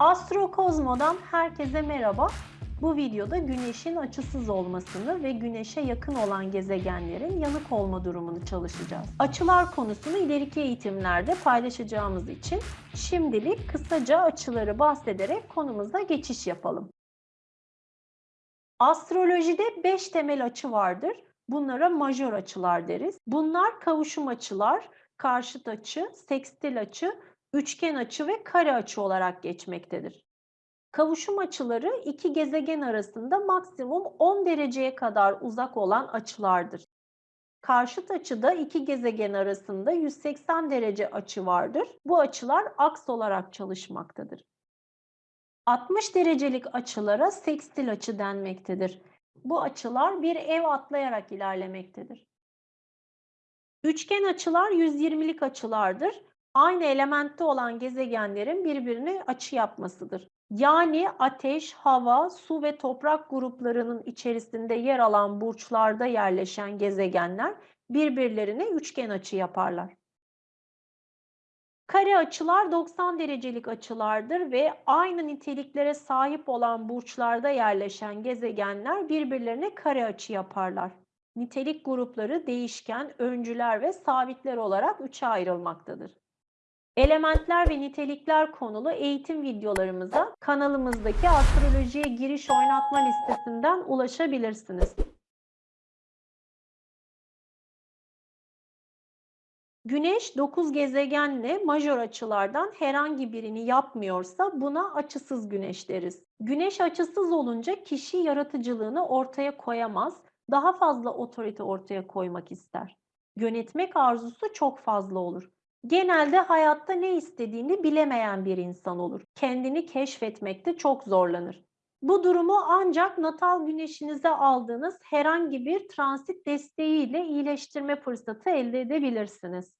Astrokozmo'dan herkese merhaba. Bu videoda Güneş'in açısız olmasını ve Güneş'e yakın olan gezegenlerin yanık olma durumunu çalışacağız. Açılar konusunu ileriki eğitimlerde paylaşacağımız için şimdilik kısaca açıları bahsederek konumuza geçiş yapalım. Astrolojide 5 temel açı vardır. Bunlara majör açılar deriz. Bunlar kavuşum açılar, karşıt açı, sekstil açı, üçgen açı ve kare açı olarak geçmektedir. Kavuşum açıları iki gezegen arasında maksimum 10 dereceye kadar uzak olan açılardır. Karşıt açıda iki gezegen arasında 180 derece açı vardır. Bu açılar aks olarak çalışmaktadır. 60 derecelik açılara sekstil açı denmektedir. Bu açılar bir ev atlayarak ilerlemektedir. Üçgen açılar 120'lik açılardır. Aynı elementte olan gezegenlerin birbirine açı yapmasıdır. Yani ateş, hava, su ve toprak gruplarının içerisinde yer alan burçlarda yerleşen gezegenler birbirlerine üçgen açı yaparlar. Kare açılar 90 derecelik açılardır ve aynı niteliklere sahip olan burçlarda yerleşen gezegenler birbirlerine kare açı yaparlar. Nitelik grupları değişken, öncüler ve sabitler olarak üçe ayrılmaktadır. Elementler ve nitelikler konulu eğitim videolarımıza kanalımızdaki astrolojiye giriş oynatma listesinden ulaşabilirsiniz. Güneş 9 gezegenle majör açılardan herhangi birini yapmıyorsa buna açısız güneş deriz. Güneş açısız olunca kişi yaratıcılığını ortaya koyamaz, daha fazla otorite ortaya koymak ister. Yönetmek arzusu çok fazla olur. Genelde hayatta ne istediğini bilemeyen bir insan olur. Kendini keşfetmekte çok zorlanır. Bu durumu ancak natal güneşinize aldığınız herhangi bir transit desteğiyle iyileştirme fırsatı elde edebilirsiniz.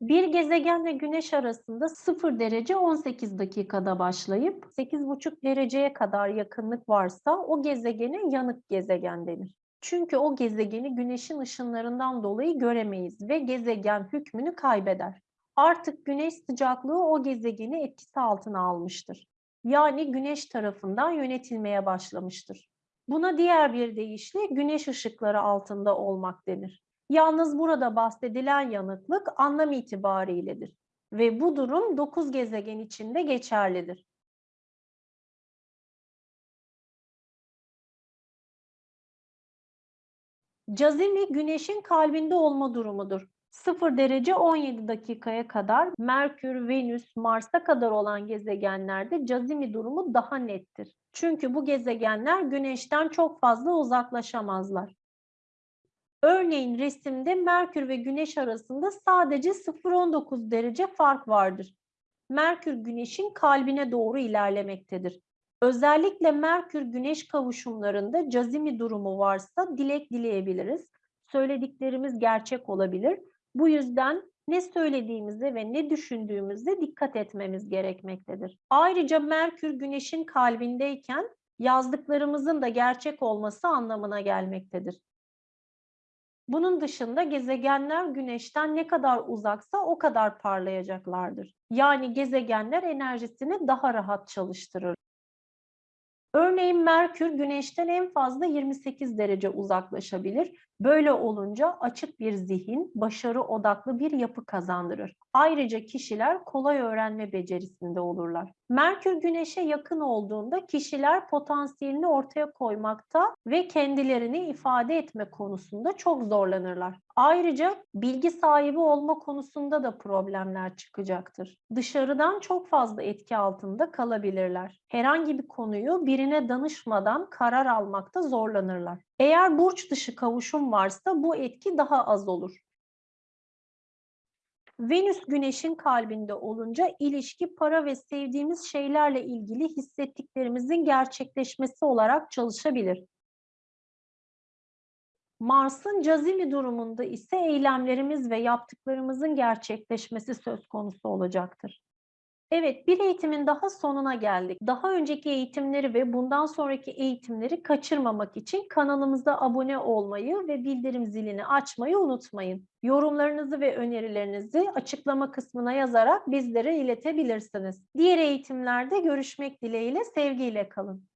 Bir gezegenle güneş arasında 0 derece 18 dakikada başlayıp 8,5 dereceye kadar yakınlık varsa o gezegene yanık gezegen denir. Çünkü o gezegeni güneşin ışınlarından dolayı göremeyiz ve gezegen hükmünü kaybeder. Artık güneş sıcaklığı o gezegeni etkisi altına almıştır. Yani güneş tarafından yönetilmeye başlamıştır. Buna diğer bir deyişle güneş ışıkları altında olmak denir. Yalnız burada bahsedilen yanıklık anlam itibariyledir ve bu durum 9 gezegen içinde geçerlidir. Cazimi güneşin kalbinde olma durumudur. 0 derece 17 dakikaya kadar Merkür, Venüs, Mars'a kadar olan gezegenlerde cazimi durumu daha nettir. Çünkü bu gezegenler güneşten çok fazla uzaklaşamazlar. Örneğin resimde Merkür ve Güneş arasında sadece 0-19 derece fark vardır. Merkür Güneş'in kalbine doğru ilerlemektedir. Özellikle Merkür-Güneş kavuşumlarında cazimi durumu varsa dilek dileyebiliriz. Söylediklerimiz gerçek olabilir. Bu yüzden ne söylediğimize ve ne düşündüğümüze dikkat etmemiz gerekmektedir. Ayrıca Merkür Güneş'in kalbindeyken yazdıklarımızın da gerçek olması anlamına gelmektedir. Bunun dışında gezegenler Güneş'ten ne kadar uzaksa o kadar parlayacaklardır. Yani gezegenler enerjisini daha rahat çalıştırır. Örneğin Merkür Güneş'ten en fazla 28 derece uzaklaşabilir. Böyle olunca açık bir zihin, başarı odaklı bir yapı kazandırır. Ayrıca kişiler kolay öğrenme becerisinde olurlar. Merkür Güneş'e yakın olduğunda kişiler potansiyelini ortaya koymakta ve kendilerini ifade etme konusunda çok zorlanırlar. Ayrıca bilgi sahibi olma konusunda da problemler çıkacaktır. Dışarıdan çok fazla etki altında kalabilirler. Herhangi bir konuyu birine danışmadan karar almakta zorlanırlar. Eğer burç dışı kavuşum varsa bu etki daha az olur. Venüs güneşin kalbinde olunca ilişki para ve sevdiğimiz şeylerle ilgili hissettiklerimizin gerçekleşmesi olarak çalışabilir. Mars'ın cazimi durumunda ise eylemlerimiz ve yaptıklarımızın gerçekleşmesi söz konusu olacaktır. Evet, bir eğitimin daha sonuna geldik. Daha önceki eğitimleri ve bundan sonraki eğitimleri kaçırmamak için kanalımıza abone olmayı ve bildirim zilini açmayı unutmayın. Yorumlarınızı ve önerilerinizi açıklama kısmına yazarak bizlere iletebilirsiniz. Diğer eğitimlerde görüşmek dileğiyle, sevgiyle kalın.